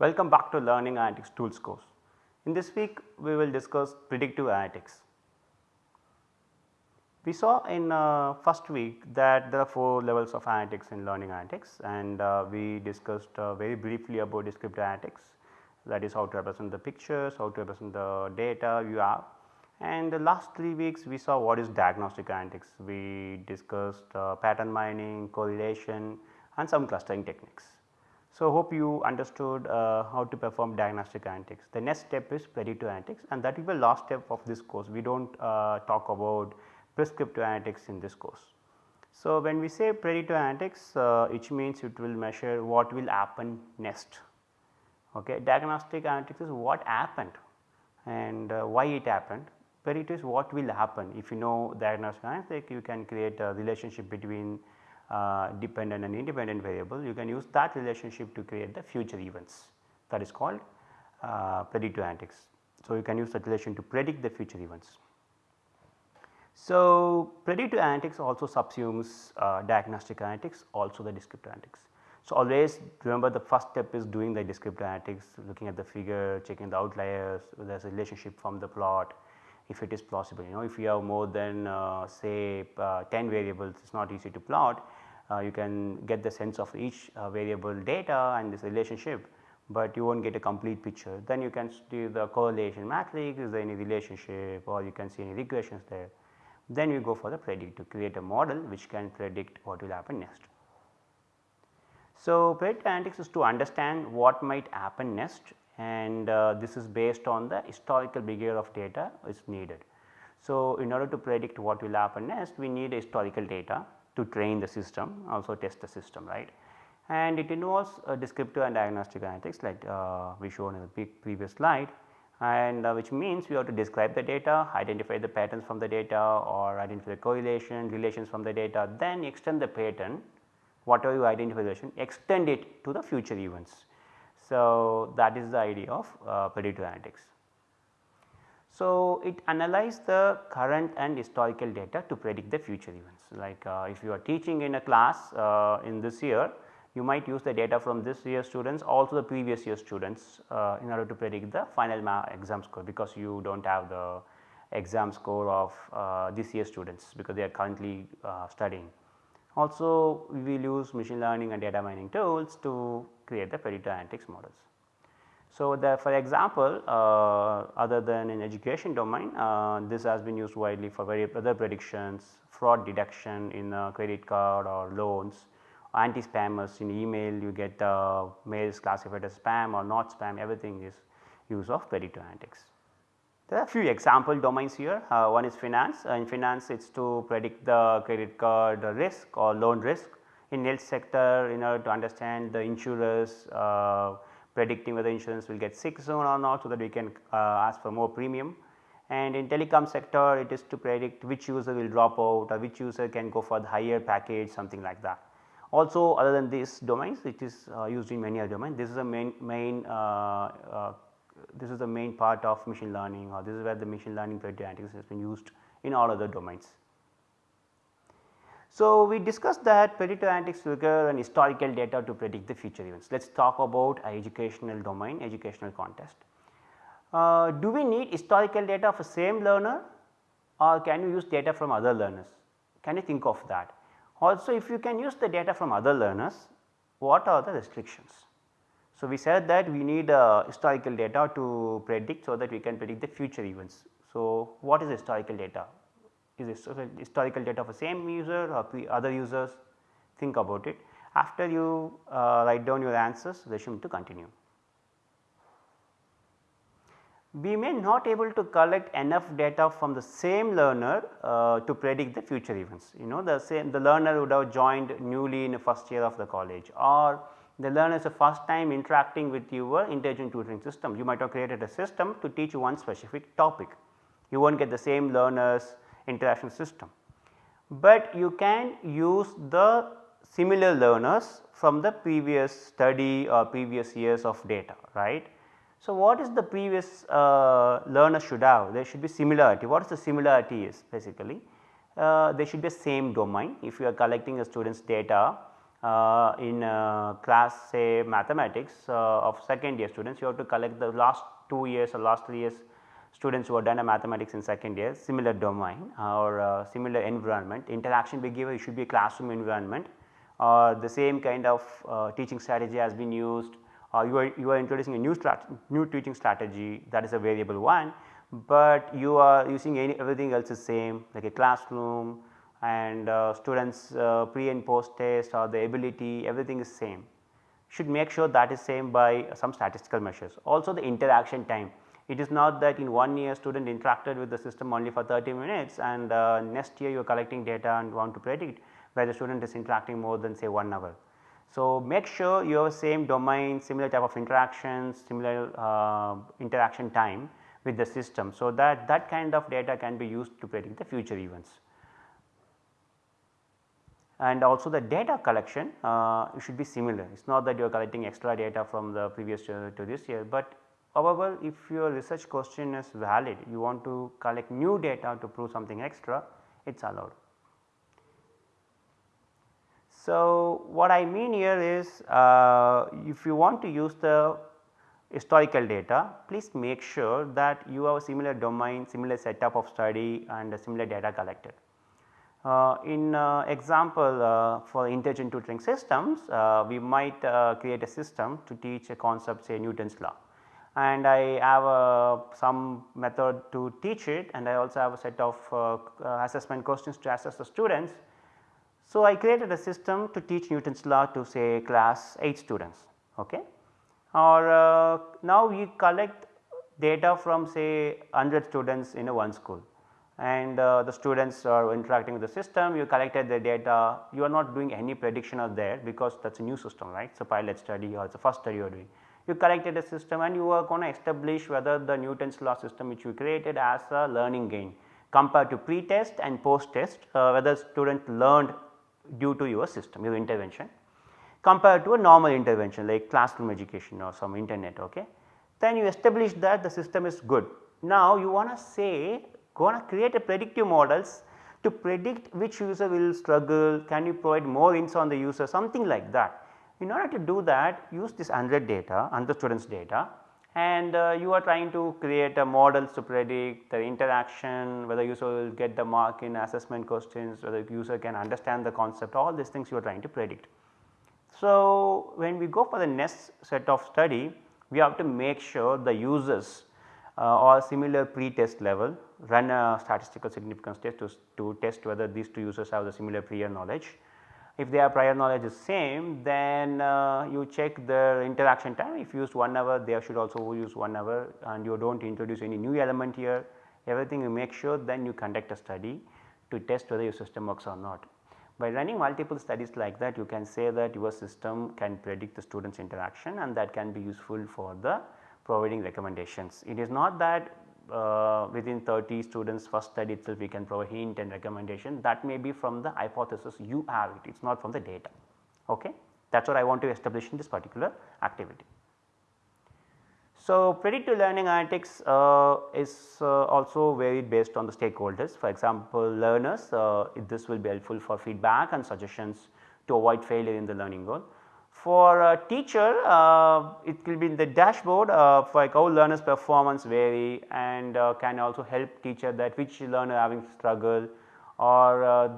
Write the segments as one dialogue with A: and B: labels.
A: Welcome back to Learning Analytics Tools course. In this week we will discuss predictive analytics. We saw in uh, first week that there are 4 levels of analytics in learning analytics and uh, we discussed uh, very briefly about descriptive analytics that is how to represent the pictures, how to represent the data you have and the last 3 weeks we saw what is diagnostic analytics. We discussed uh, pattern mining, correlation and some clustering techniques. So, hope you understood uh, how to perform diagnostic analytics. The next step is predictive analytics and that will be the last step of this course. We do not uh, talk about prescriptive analytics in this course. So, when we say predictive analytics uh, which means it will measure what will happen next. Okay. Diagnostic analytics is what happened and uh, why it happened. Predictive is what will happen if you know diagnostic analytics you can create a relationship between uh, dependent and independent variable you can use that relationship to create the future events that is called uh, predictive analytics. So, you can use that relation to predict the future events. So, predictive analytics also subsumes uh, diagnostic analytics also the descriptive analytics. So, always remember the first step is doing the descriptive analytics looking at the figure checking the outliers there is a relationship from the plot if it is plausible you know if you have more than uh, say uh, 10 variables it is not easy to plot uh, you can get the sense of each uh, variable data and this relationship, but you will not get a complete picture. Then you can do the correlation matrix is there any relationship or you can see any regressions there. Then you go for the predict to create a model which can predict what will happen next. So, predictive analytics is to understand what might happen next and uh, this is based on the historical behavior of data is needed. So, in order to predict what will happen next we need historical data to train the system also test the system right. And it involves uh, descriptive and diagnostic analytics like uh, we shown in the previous slide and uh, which means we have to describe the data, identify the patterns from the data or identify the correlation, relations from the data then extend the pattern whatever you identify extend it to the future events. So, that is the idea of uh, predictive analytics. So, it analyze the current and historical data to predict the future events like uh, if you are teaching in a class uh, in this year you might use the data from this year students also the previous year students uh, in order to predict the final exam score because you do not have the exam score of uh, this year students because they are currently uh, studying. Also we will use machine learning and data mining tools to create the analytics models. So, the for example, uh, other than in education domain uh, this has been used widely for various other predictions, fraud detection in credit card or loans, anti-spammers. In email you get uh, mails classified as spam or not spam. Everything is use of analytics. There are a few example domains here. Uh, one is finance. Uh, in finance it is to predict the credit card risk or loan risk in health sector in order to understand the insurers uh, predicting whether insurance will get sick soon or not so that we can uh, ask for more premium. And in telecom sector it is to predict which user will drop out or which user can go for the higher package something like that. Also other than these domains it is uh, used in many other domains this is a main, main uh, uh, this is the main part of machine learning or this is where the machine learning predictive analytics has been used in all other domains. So, we discussed that predictive analytics require an historical data to predict the future events. Let us talk about educational domain, educational context. Uh, do we need historical data for same learner or can you use data from other learners? Can you think of that? Also if you can use the data from other learners, what are the restrictions? So, we said that we need uh, historical data to predict so that we can predict the future events. So, what is historical data? Is historical data for the same user or other users think about it. After you uh, write down your answers resume to continue. We may not able to collect enough data from the same learner uh, to predict the future events. You know the same the learner would have joined newly in the first year of the college or the learner is the first time interacting with your intelligent tutoring system. You might have created a system to teach one specific topic. You will not get the same learners interaction system. But you can use the similar learners from the previous study or previous years of data right. So, what is the previous uh, learner should have there should be similarity what is the similarity is basically uh, there should be same domain if you are collecting a student's data uh, in class say mathematics uh, of second year students you have to collect the last 2 years or last 3 years students who have done a mathematics in second year similar domain or uh, similar environment. Interaction behavior should be a classroom environment. Or the same kind of uh, teaching strategy has been used. Or you are, you are introducing a new, new teaching strategy. That is a variable one, but you are using any, everything else is same like a classroom and uh, students uh, pre and post test or the ability everything is same. Should make sure that is same by some statistical measures. Also the interaction time it is not that in one year student interacted with the system only for 30 minutes and uh, next year you are collecting data and want to predict where the student is interacting more than say 1 hour. So, make sure you have same domain similar type of interactions similar uh, interaction time with the system. So, that that kind of data can be used to predict the future events and also the data collection uh, should be similar. It is not that you are collecting extra data from the previous year to this year, but however if your research question is valid you want to collect new data to prove something extra it is allowed. So, what I mean here is uh, if you want to use the historical data please make sure that you have a similar domain similar setup of study and similar data collected. Uh, in uh, example uh, for intelligent tutoring systems uh, we might uh, create a system to teach a concept say Newton's law and I have uh, some method to teach it and I also have a set of assessment questions to assess the students. So, I created a system to teach Newton's law to say class 8 students okay or now we collect data from say 100 students in a one school and uh, the students are interacting with the system, you collected the data, you are not doing any prediction of there because that is a new system right. So, pilot study or it is a first study you are doing. You collected a system and you are going to establish whether the Newton's law system which you created as a learning gain compared to pre-test and post-test uh, whether student learned due to your system, your intervention compared to a normal intervention like classroom education or some internet okay. Then you establish that the system is good. Now you want to say going to create a predictive models to predict which user will struggle, can you provide more insights on the user something like that. In order to do that use this 100 data 100 students data and uh, you are trying to create a models to predict the interaction whether user will get the mark in assessment questions whether user can understand the concept all these things you are trying to predict. So, when we go for the next set of study we have to make sure the users uh, or similar pre-test level run a statistical significance test to, to test whether these two users have the similar prior knowledge. If their prior knowledge is same then uh, you check their interaction time if used 1 hour they should also use 1 hour and you do not introduce any new element here everything you make sure then you conduct a study to test whether your system works or not. By running multiple studies like that you can say that your system can predict the students interaction and that can be useful for the providing recommendations. It is not that uh, within 30 students first study itself we can provide hint and recommendation that may be from the hypothesis you have it, it is not from the data. Okay? That is what I want to establish in this particular activity. So, predictive learning analytics uh, is uh, also varied based on the stakeholders. For example, learners uh, this will be helpful for feedback and suggestions to avoid failure in the learning goal. For a teacher uh, it will be in the dashboard uh, for like how learners performance vary and uh, can also help teacher that which learner having struggle or uh,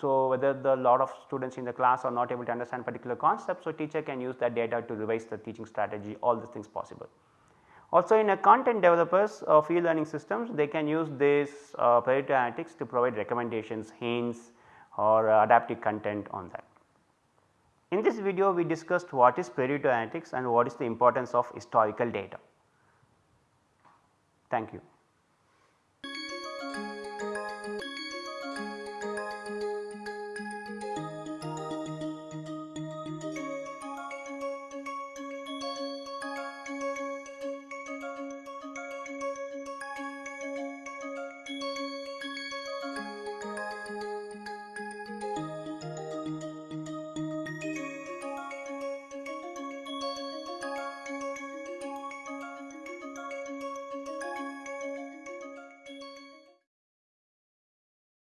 A: so whether the lot of students in the class are not able to understand particular concept. So, teacher can use that data to revise the teaching strategy all these things possible. Also in a content developers of e-learning systems they can use this uh, predictive analytics to provide recommendations, hints or uh, adaptive content on that. In this video we discussed what is predictive and what is the importance of historical data. Thank you.